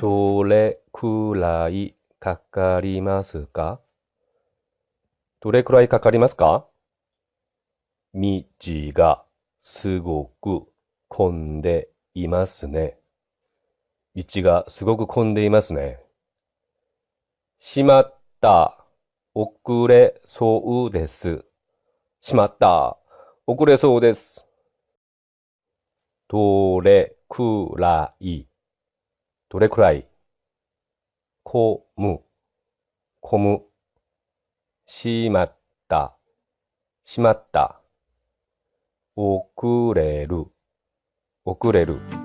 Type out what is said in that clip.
どれくらいかかりますか？どれくらいかかりますか？道がすごく混んでいますね。道がすごく混んでいますね。しまった。遅れそうです。しまった。遅れそうです。どれくらい。どれくらい？こむ。こむ。しまった。しまった。遅れる。遅れる。